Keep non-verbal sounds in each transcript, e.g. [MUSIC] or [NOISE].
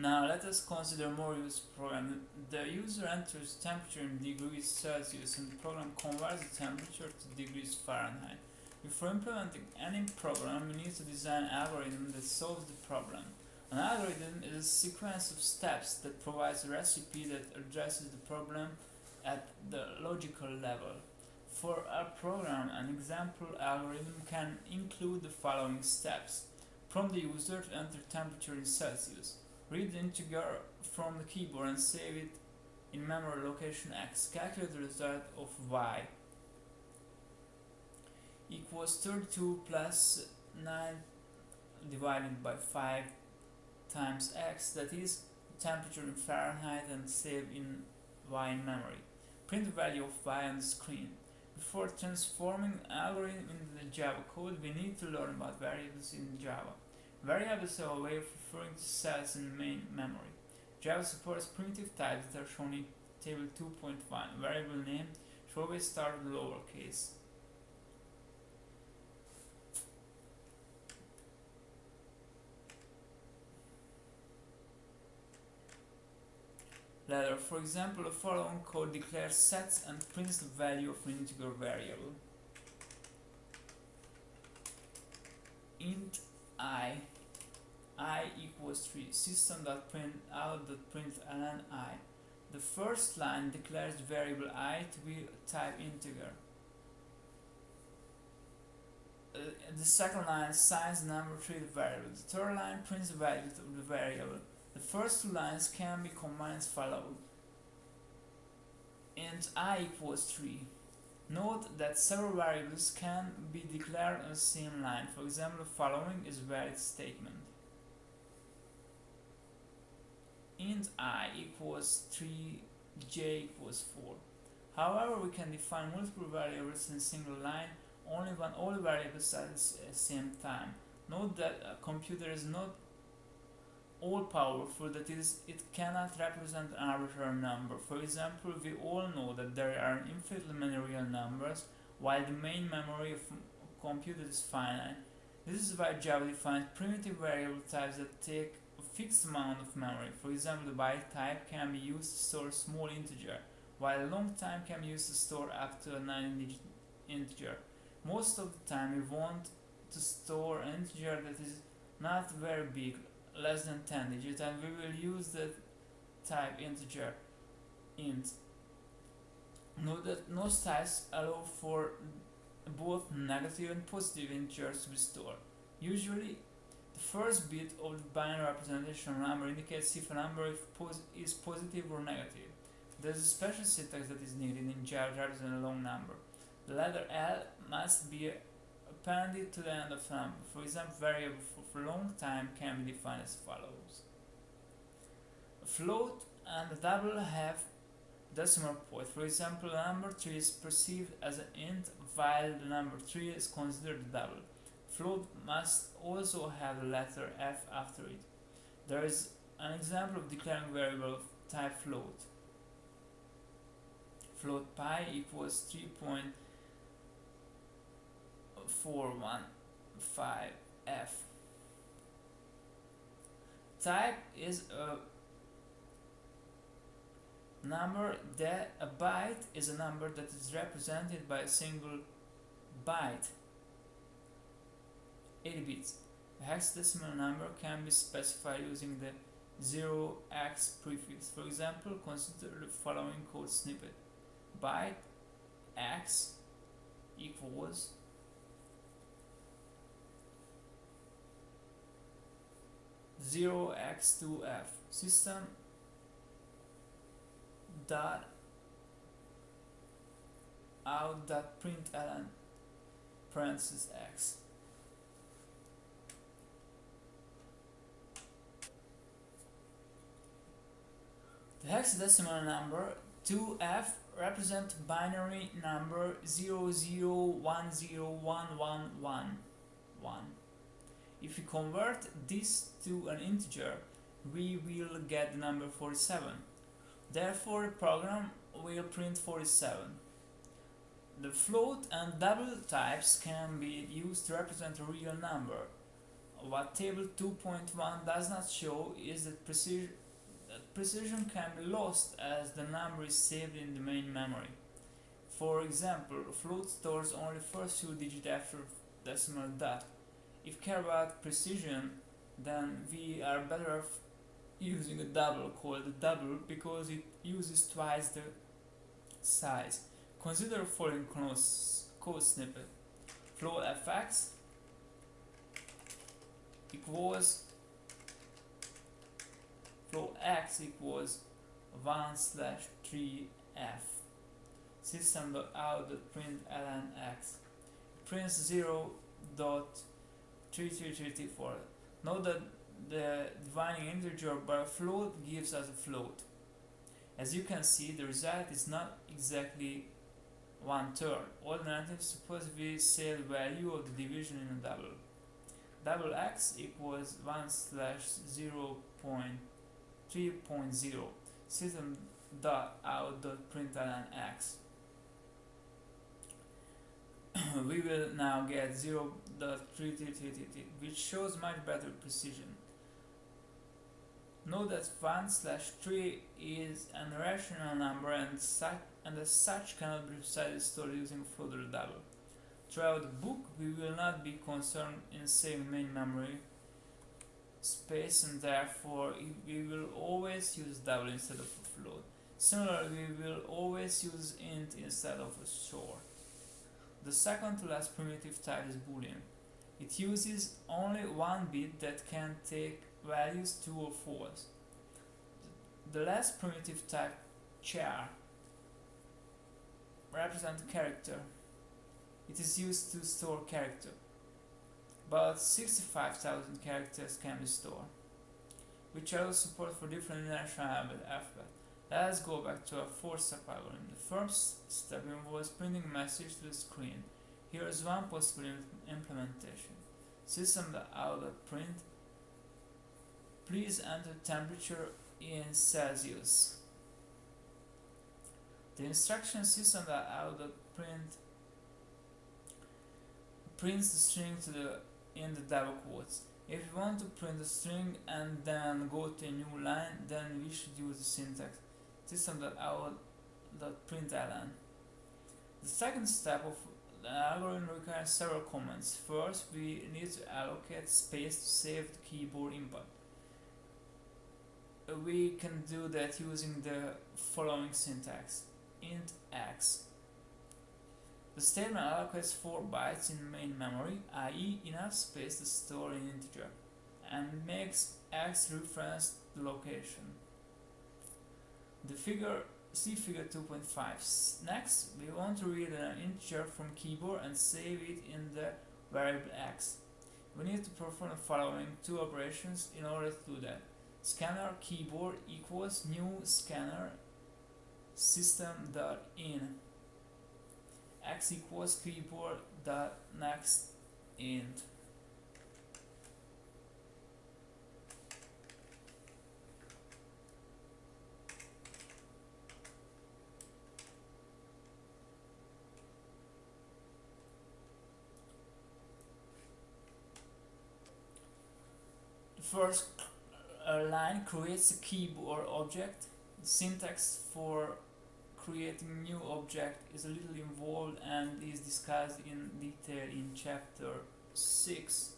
Now let us consider more useful program. The user enters temperature in degrees Celsius and the program converts the temperature to degrees Fahrenheit. Before implementing any program, we need to design an algorithm that solves the problem. An algorithm is a sequence of steps that provides a recipe that addresses the problem at the logical level. For our program, an example algorithm can include the following steps. Prompt the user to enter temperature in Celsius. Read the integer from the keyboard and save it in memory location X. Calculate the result of Y equals 32 plus 9 divided by 5 times X that is temperature in Fahrenheit and save in Y in memory. Print the value of Y on the screen. Before transforming algorithm into the Java code, we need to learn about variables in Java. Variables are a way of referring to cells in main memory. Java supports primitive types that are shown in table 2.1. Variable name should always start with lowercase. Letter. For example, the following code declares sets and prints the value of an integer variable. int i i equals 3 system.print out.println i. The first line declares variable i to be type integer. Uh, the second line assigns the number to the variable the third line prints the value of the variable. The first two lines can be combined as follows. Int i equals 3 Note that several variables can be declared on the same line. For example, the following is a valid statement. I equals 3, j equals 4. However, we can define multiple variables in a single line only when all variables are at the uh, same time. Note that a computer is not all powerful that is it cannot represent an arbitrary number. For example, we all know that there are infinitely many real numbers while the main memory of a computer is finite. This is why Java defines primitive variable types that take a fixed amount of memory. For example, the byte type can be used to store a small integer, while long time can be used to store up to a 9-digit integer. Most of the time we want to store an integer that is not very big, less than 10 digits and we will use the type integer int. Note that most types allow for both negative and positive integers to be stored. Usually first bit of the binary representation number indicates if a number is positive or negative. There is a special syntax that is needed in Java to represent a long number. The letter L must be appended to the end of a number. For example, variable for long time can be defined as follows. A float and a double have decimal point. For example, the number 3 is perceived as an int while the number 3 is considered double. Float must also have the letter f after it. There is an example of declaring variable of type float. Float pi equals 3.415f type is a number that a byte is a number that is represented by a single byte 80 bits. A hexadecimal number can be specified using the 0x prefix. For example consider the following code snippet. Byte x equals 0x2f system dot out dot println parenthesis x the hexadecimal number 2f represent binary number 0010111 if we convert this to an integer, we will get the number 47. Therefore, the program will print 47. The float and double types can be used to represent a real number. what table 2.1 does not show is that precision, precision can be lost as the number is saved in the main memory. For example, float stores only first few digits after decimal dot. If care about precision, then we are better off using a double called a double because it uses twice the size. Consider following code snippet. Float fx equals float x equals 1 slash 3f system dot out dot print ln x prints 0 dot 3334 note that the dividing integer by float gives us a float. As you can see the result is not exactly one third. Alternatively suppose we say the value of the division in a double. Double x equals 1 slash 0 point 3.0 system dot out dot println x. [COUGHS] We will now get 0 dot which shows much better precision. Note that 1 slash 3 is an irrational number and, such, and as such cannot be precisely stored using further double. Throughout the book, we will not be concerned in saving main memory space and therefore we will always use double instead of a float. Similarly, we will always use int instead of a store. The second to last primitive type is boolean. It uses only one bit that can take values true or false. The last primitive type char represents character it is used to store character. About 65,000 characters can be stored, which allows support for different international alphabet. Let us go back to our fourth step algorithm. The first step involves printing a message to the screen. Here is one possible implementation. System.out.print Please enter temperature in Celsius. The instruction system.out.print prints the string to the in the double quotes. If you want to print a string and then go to a new line, then we should use the syntax system.out.println. The second step of the algorithm requires several commands. First, we need to allocate space to save the keyboard input. We can do that using the following syntax int x the statement allocates 4 bytes in main memory, i.e. enough space to store an integer, and makes x reference the location. The figure see figure 2.5. Next, we want to read an integer from keyboard and save it in the variable x. We need to perform the following two operations in order to do that. Scanner keyboard equals new scanner system.in x equals keyboard dot next int. The first uh, line creates a keyboard object the syntax for creating new object is a little involved and is discussed in detail in chapter 6.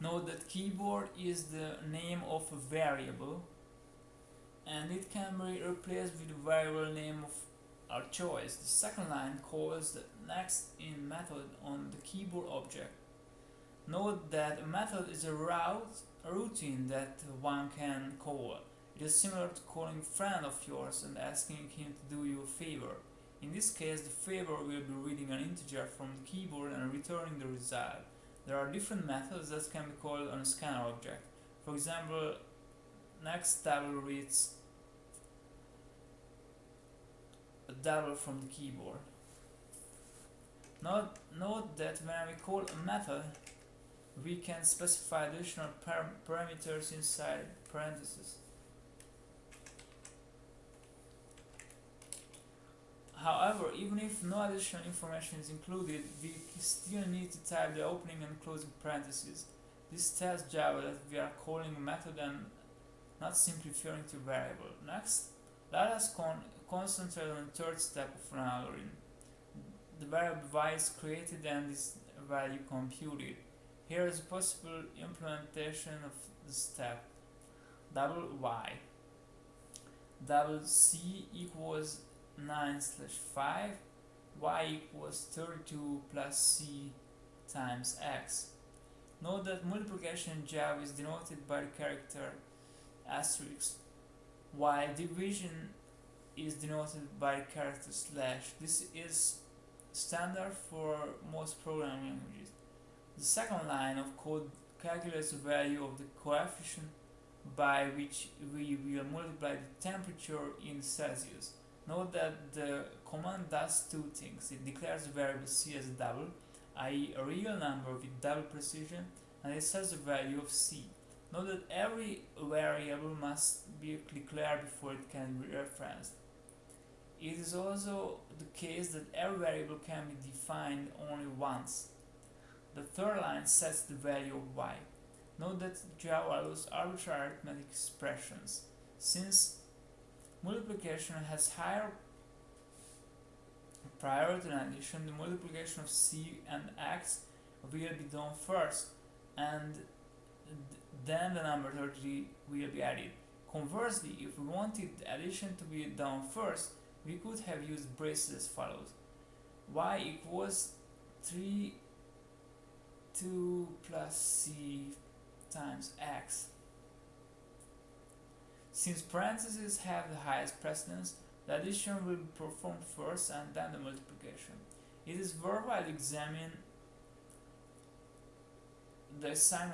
Note that keyboard is the name of a variable and it can be replaced with a variable name of our choice. The second line calls the next int method on the keyboard object. Note that a method is a route a routine that one can call. It is similar to calling a friend of yours and asking him to do you a favor. In this case, the favor will be reading an integer from the keyboard and returning the result. There are different methods that can be called on a scanner object. For example, next double reads a double from the keyboard. Note, note that when we call a method, we can specify additional parameters inside parentheses. However, even if no additional information is included, we still need to type the opening and closing parentheses. This tells Java that we are calling a method and not simply referring to a variable. Next, let us con concentrate on the third step of an algorithm. The variable y is created and its value computed. Here is a possible implementation of the step. Double y. Double c equals 9 slash 5 y equals 32 plus c times x. Note that multiplication in Java is denoted by the character asterisk, while division is denoted by the character slash. This is standard for most programming languages. The second line of code calculates the value of the coefficient by which we will multiply the temperature in Celsius. Note that the command does two things. It declares the variable c as double, i.e. a real number with double precision, and it sets the value of c. Note that every variable must be declared before it can be referenced. It is also the case that every variable can be defined only once. The third line sets the value of y. Note that Java allows arbitrary arithmetic expressions. Since multiplication has higher priority than addition, the multiplication of c and x will be done first, and then the number 30 will be added. Conversely, if we wanted the addition to be done first, we could have used braces as follows. y equals 3 2 plus c times x. Since parentheses have the highest precedence, the addition will be performed first and then the multiplication. It is worthwhile to examine the sign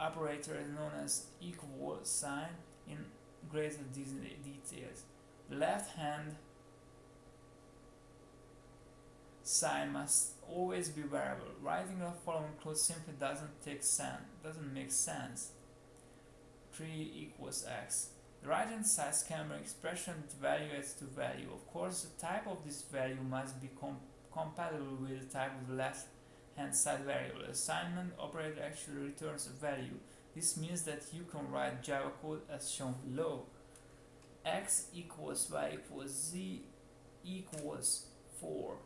operator known as equal sign in greater details. The left hand sign must always be variable. Writing the following clause simply doesn't take sense, doesn't make sense. 3 equals x. The right hand side be expression that evaluates to value. Of course, the type of this value must be com compatible with the type of the left hand side variable. Assignment operator actually returns a value. This means that you can write Java code as shown below. x equals y equals z equals 4